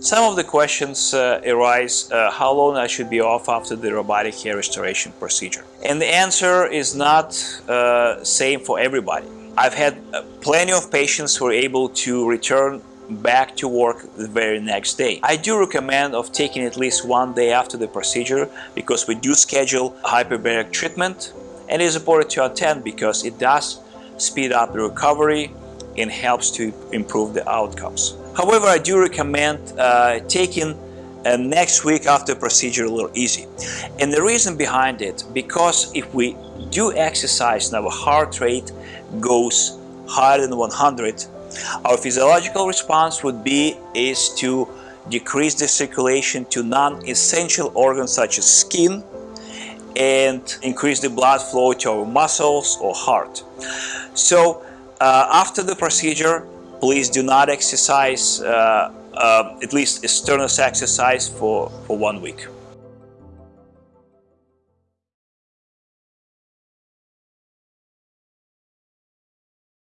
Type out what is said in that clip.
Some of the questions uh, arise uh, how long I should be off after the robotic hair restoration procedure. And the answer is not uh, same for everybody. I've had uh, plenty of patients who are able to return back to work the very next day. I do recommend of taking at least one day after the procedure because we do schedule hyperbaric treatment and it is important to attend because it does speed up the recovery and helps to improve the outcomes. However, I do recommend uh, taking uh, next week after procedure a little easy. And the reason behind it, because if we do exercise and our heart rate goes higher than 100, our physiological response would be is to decrease the circulation to non-essential organs such as skin and increase the blood flow to our muscles or heart. So after the procedure, please do not exercise, uh, uh, at least strenuous exercise for, for one week.